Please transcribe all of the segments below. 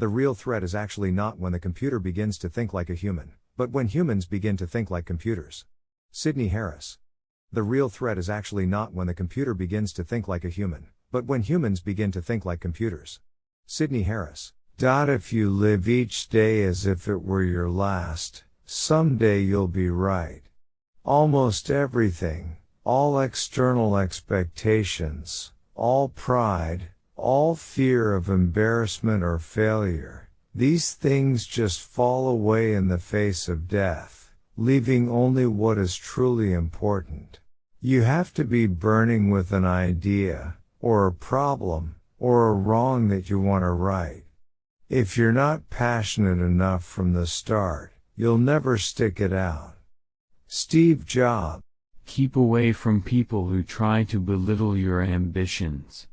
The real threat is actually not when the computer begins to think like a human, but when humans begin to think like computers. Sydney Harris. The real threat is actually not when the computer begins to think like a human, but when humans begin to think like computers. Sydney Harris. If you live each day as if it were your last, someday you'll be right. Almost everything, all external expectations, all pride, all fear of embarrassment or failure, these things just fall away in the face of death, leaving only what is truly important. You have to be burning with an idea, or a problem, or a wrong that you want to right. If you're not passionate enough from the start, you'll never stick it out. Steve Jobs. Keep away from people who try to belittle your ambitions.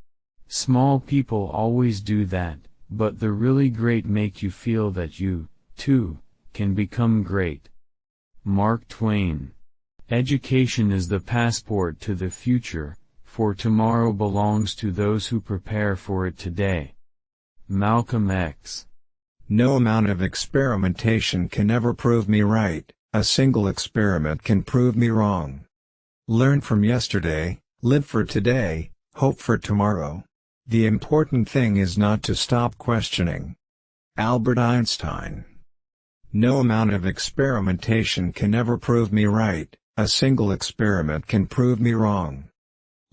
Small people always do that, but the really great make you feel that you, too, can become great. Mark Twain. Education is the passport to the future, for tomorrow belongs to those who prepare for it today. Malcolm X. No amount of experimentation can ever prove me right, a single experiment can prove me wrong. Learn from yesterday, live for today, hope for tomorrow. The important thing is not to stop questioning. Albert Einstein No amount of experimentation can ever prove me right, a single experiment can prove me wrong.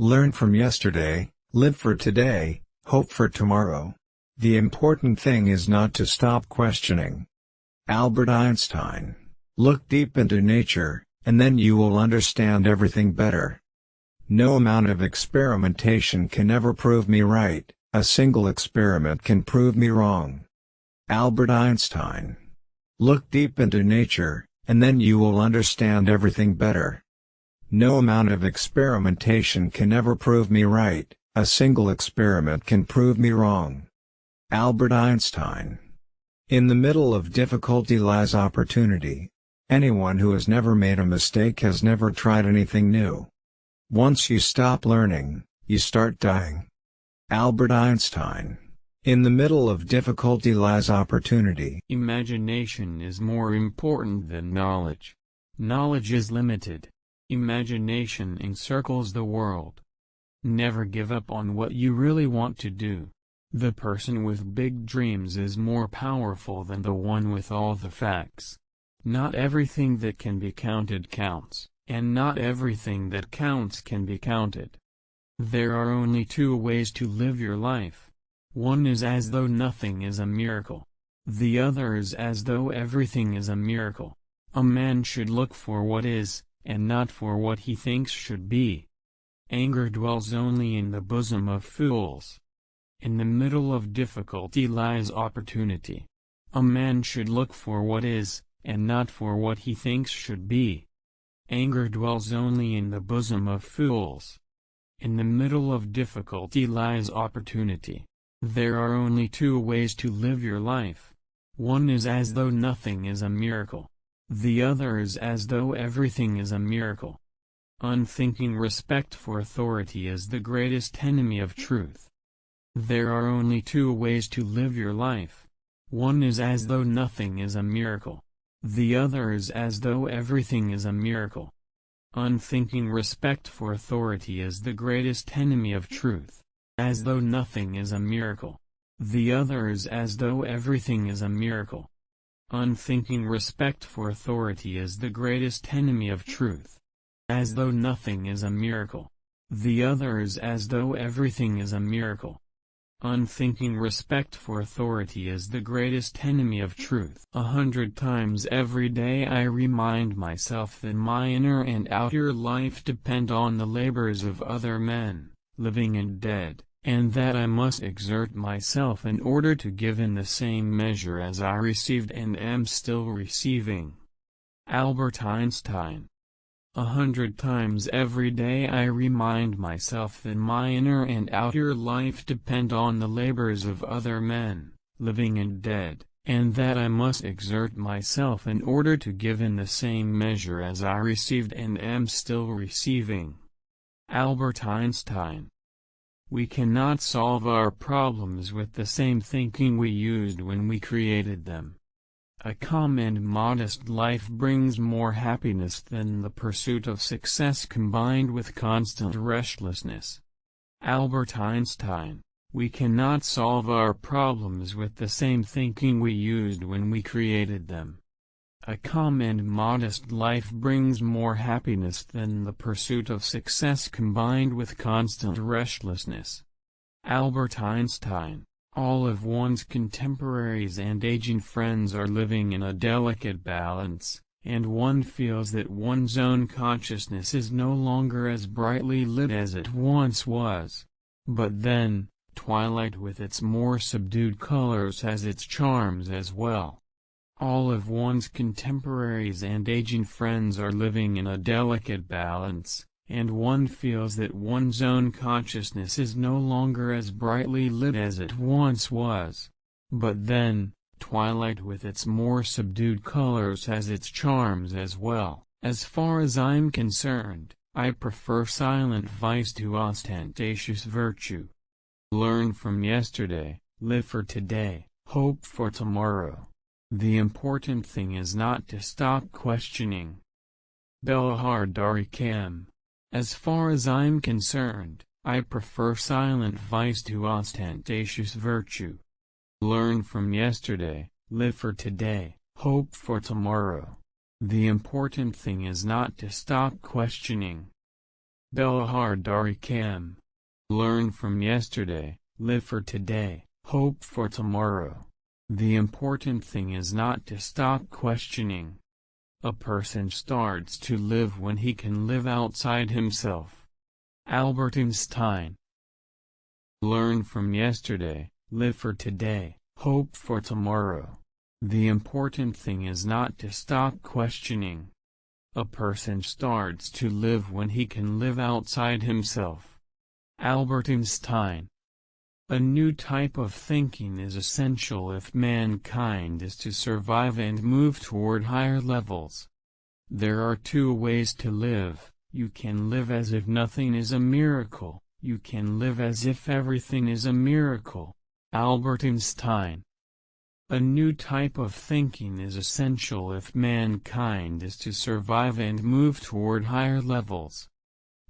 Learn from yesterday, live for today, hope for tomorrow. The important thing is not to stop questioning. Albert Einstein Look deep into nature, and then you will understand everything better. No amount of experimentation can ever prove me right, a single experiment can prove me wrong. Albert Einstein. Look deep into nature, and then you will understand everything better. No amount of experimentation can ever prove me right, a single experiment can prove me wrong. Albert Einstein. In the middle of difficulty lies opportunity. Anyone who has never made a mistake has never tried anything new. Once you stop learning, you start dying. Albert Einstein. In the middle of difficulty lies opportunity. Imagination is more important than knowledge. Knowledge is limited. Imagination encircles the world. Never give up on what you really want to do. The person with big dreams is more powerful than the one with all the facts. Not everything that can be counted counts. And not everything that counts can be counted. There are only two ways to live your life. One is as though nothing is a miracle. The other is as though everything is a miracle. A man should look for what is, and not for what he thinks should be. Anger dwells only in the bosom of fools. In the middle of difficulty lies opportunity. A man should look for what is, and not for what he thinks should be. Anger dwells only in the bosom of fools. In the middle of difficulty lies opportunity. There are only two ways to live your life. One is as though nothing is a miracle. The other is as though everything is a miracle. Unthinking respect for authority is the greatest enemy of truth. There are only two ways to live your life. One is as though nothing is a miracle. The other is as though everything is a miracle. Unthinking respect for authority is the greatest enemy of truth. As though nothing is a miracle. The other is as though everything is a miracle. Unthinking respect for authority is the greatest enemy of truth. As though nothing is a miracle. The other is as though everything is a miracle. Unthinking respect for authority is the greatest enemy of truth. A hundred times every day I remind myself that my inner and outer life depend on the labors of other men, living and dead, and that I must exert myself in order to give in the same measure as I received and am still receiving. Albert Einstein a hundred times every day I remind myself that my inner and outer life depend on the labors of other men, living and dead, and that I must exert myself in order to give in the same measure as I received and am still receiving. Albert Einstein We cannot solve our problems with the same thinking we used when we created them. A calm and modest life brings more happiness than the pursuit of success combined with constant restlessness. Albert Einstein We cannot solve our problems with the same thinking we used when we created them. A calm and modest life brings more happiness than the pursuit of success combined with constant restlessness. Albert Einstein All of one's contemporaries and aging friends are living in a delicate balance, and one feels that one's own consciousness is no longer as brightly lit as it once was. But then, twilight with its more subdued colors has its charms as well. All of one's contemporaries and aging friends are living in a delicate balance, and one feels that one's own consciousness is no longer as brightly lit as it once was. But then, twilight with its more subdued colors has its charms as well. As far as I'm concerned, I prefer silent vice to ostentatious virtue. Learn from yesterday, live for today, hope for tomorrow. The important thing is not to stop questioning. Belahar Darikam. As far as I'm concerned, I prefer silent vice to ostentatious virtue. Learn from yesterday, live for today, hope for tomorrow. The important thing is not to stop questioning. Belahar Darikam. Learn from yesterday, live for today, hope for tomorrow. The important thing is not to stop questioning. A person starts to live when he can live outside himself. Albert Einstein Learn from yesterday, live for today, hope for tomorrow. The important thing is not to stop questioning. A person starts to live when he can live outside himself. Albert Einstein a new type of thinking is essential if mankind is to survive and move toward higher levels. There are two ways to live, you can live as if nothing is a miracle, you can live as if everything is a miracle. Albert Einstein A new type of thinking is essential if mankind is to survive and move toward higher levels.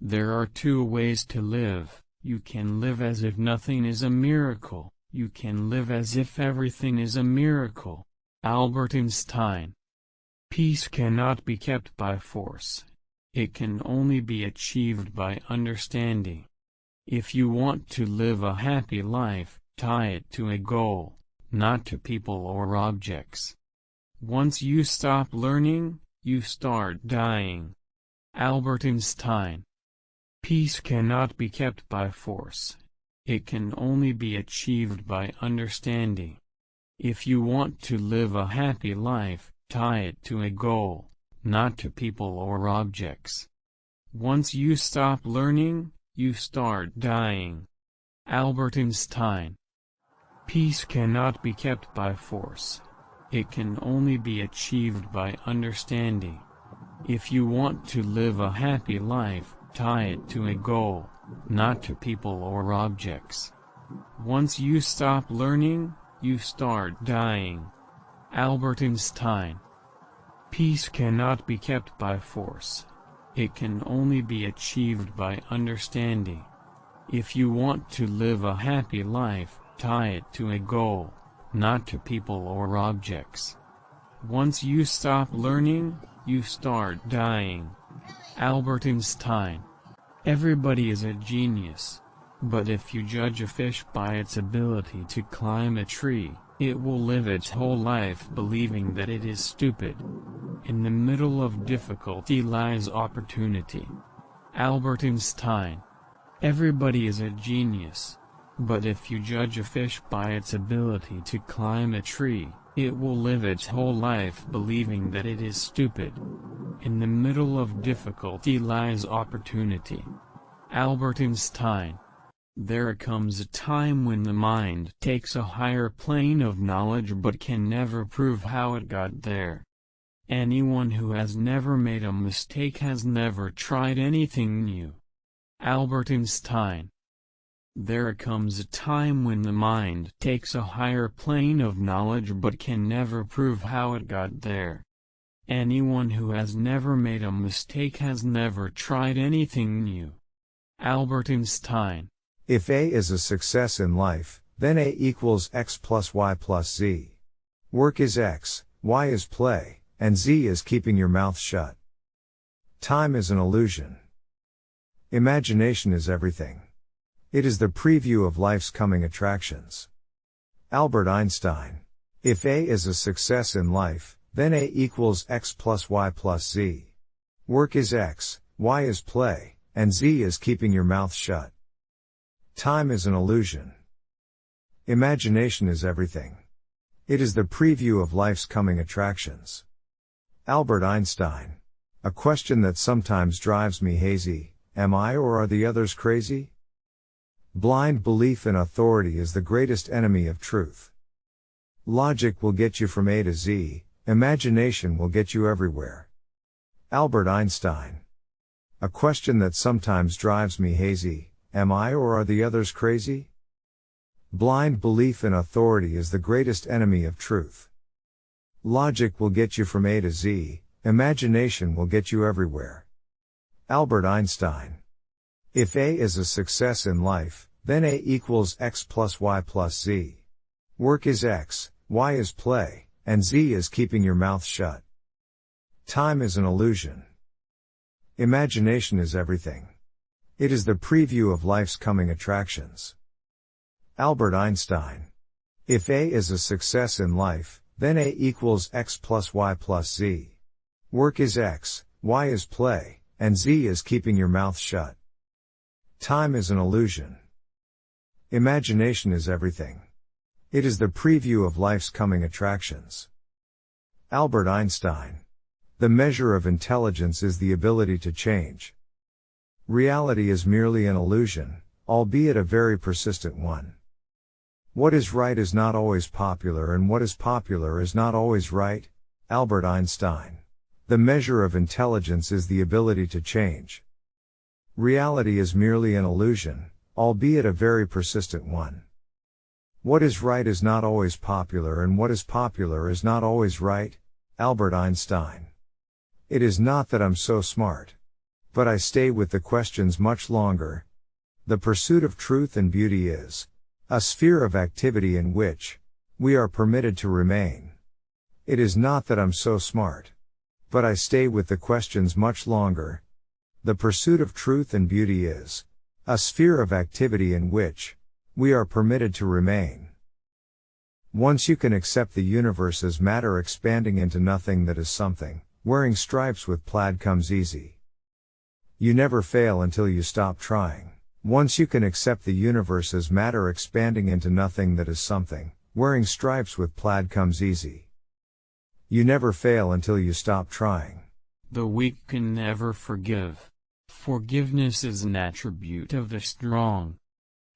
There are two ways to live, you can live as if nothing is a miracle, you can live as if everything is a miracle. Albert Einstein Peace cannot be kept by force. It can only be achieved by understanding. If you want to live a happy life, tie it to a goal, not to people or objects. Once you stop learning, you start dying. Albert Einstein Peace cannot be kept by force. It can only be achieved by understanding. If you want to live a happy life, tie it to a goal, not to people or objects. Once you stop learning, you start dying. Albert Einstein Peace cannot be kept by force. It can only be achieved by understanding. If you want to live a happy life, Tie it to a goal, not to people or objects. Once you stop learning, you start dying. Albert Einstein Peace cannot be kept by force. It can only be achieved by understanding. If you want to live a happy life, tie it to a goal, not to people or objects. Once you stop learning, you start dying. Albert Einstein Everybody is a genius. But if you judge a fish by its ability to climb a tree, it will live its whole life believing that it is stupid. In the middle of difficulty lies opportunity. Albert Einstein Everybody is a genius. But if you judge a fish by its ability to climb a tree, it will live its whole life believing that it is stupid. In the middle of difficulty lies opportunity. Albert Einstein There comes a time when the mind takes a higher plane of knowledge but can never prove how it got there. Anyone who has never made a mistake has never tried anything new. Albert Einstein There comes a time when the mind takes a higher plane of knowledge but can never prove how it got there. Anyone who has never made a mistake has never tried anything new. Albert Einstein If A is a success in life, then A equals X plus Y plus Z. Work is X, Y is play, and Z is keeping your mouth shut. Time is an illusion. Imagination is everything. It is the preview of life's coming attractions. Albert Einstein. If A is a success in life, then A equals X plus Y plus Z. Work is X, Y is play, and Z is keeping your mouth shut. Time is an illusion. Imagination is everything. It is the preview of life's coming attractions. Albert Einstein. A question that sometimes drives me hazy, am I or are the others crazy? Blind belief in authority is the greatest enemy of truth. Logic will get you from A to Z, imagination will get you everywhere. Albert Einstein. A question that sometimes drives me hazy, am I or are the others crazy? Blind belief in authority is the greatest enemy of truth. Logic will get you from A to Z, imagination will get you everywhere. Albert Einstein. If A is a success in life, then A equals X plus Y plus Z. Work is X, Y is play, and Z is keeping your mouth shut. Time is an illusion. Imagination is everything. It is the preview of life's coming attractions. Albert Einstein. If A is a success in life, then A equals X plus Y plus Z. Work is X, Y is play, and Z is keeping your mouth shut. Time is an illusion. Imagination is everything. It is the preview of life's coming attractions. Albert Einstein. The measure of intelligence is the ability to change. Reality is merely an illusion, albeit a very persistent one. What is right is not always popular and what is popular is not always right. Albert Einstein. The measure of intelligence is the ability to change. Reality is merely an illusion, albeit a very persistent one. What is right is not always popular and what is popular is not always right. Albert Einstein. It is not that I'm so smart. But I stay with the questions much longer. The pursuit of truth and beauty is a sphere of activity in which we are permitted to remain. It is not that I'm so smart. But I stay with the questions much longer, the pursuit of truth and beauty is a sphere of activity in which we are permitted to remain. Once you can accept the universe as matter expanding into nothing that is something, wearing stripes with plaid comes easy. You never fail until you stop trying. Once you can accept the universe as matter expanding into nothing that is something, wearing stripes with plaid comes easy. You never fail until you stop trying. The weak can never forgive. Forgiveness is an attribute of the strong.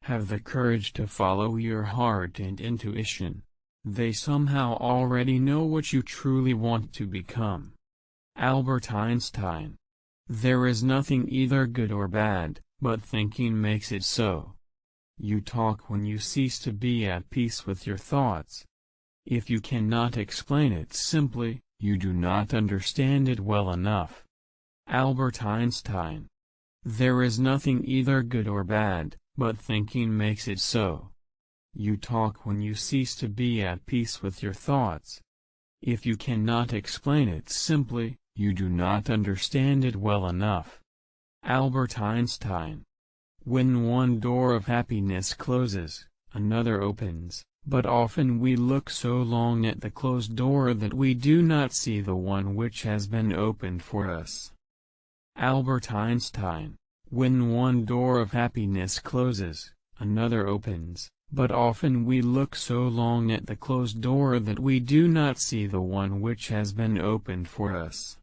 Have the courage to follow your heart and intuition. They somehow already know what you truly want to become. Albert Einstein. There is nothing either good or bad, but thinking makes it so. You talk when you cease to be at peace with your thoughts. If you cannot explain it simply, you do not understand it well enough. Albert Einstein there is nothing either good or bad, but thinking makes it so. You talk when you cease to be at peace with your thoughts. If you cannot explain it simply, you do not understand it well enough. Albert Einstein When one door of happiness closes, another opens, but often we look so long at the closed door that we do not see the one which has been opened for us. Albert Einstein When one door of happiness closes, another opens, but often we look so long at the closed door that we do not see the one which has been opened for us.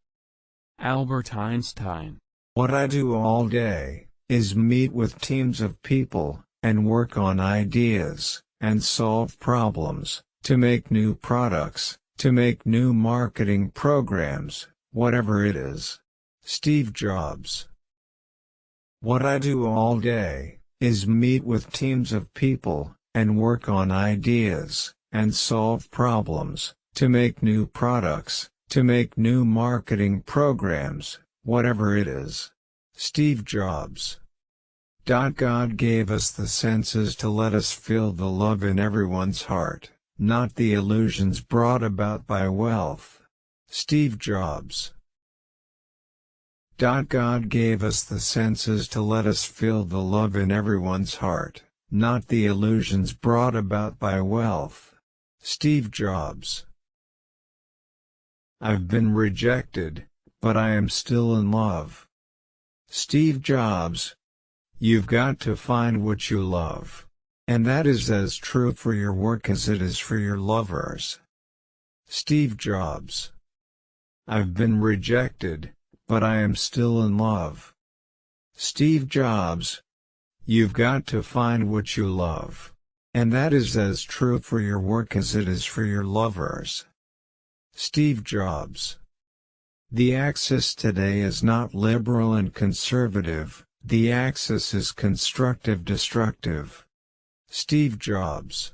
Albert Einstein What I do all day, is meet with teams of people, and work on ideas, and solve problems, to make new products, to make new marketing programs, whatever it is. Steve Jobs. What I do all day, is meet with teams of people, and work on ideas, and solve problems, to make new products, to make new marketing programs, whatever it is. Steve Jobs God gave us the senses to let us feel the love in everyone's heart, not the illusions brought about by wealth. Steve Jobs God gave us the senses to let us feel the love in everyone's heart, not the illusions brought about by wealth. Steve Jobs I've been rejected, but I am still in love. Steve Jobs You've got to find what you love. And that is as true for your work as it is for your lovers. Steve Jobs I've been rejected, but I am still in love. Steve Jobs. You've got to find what you love. And that is as true for your work as it is for your lovers. Steve Jobs. The axis today is not liberal and conservative, the axis is constructive-destructive. Steve Jobs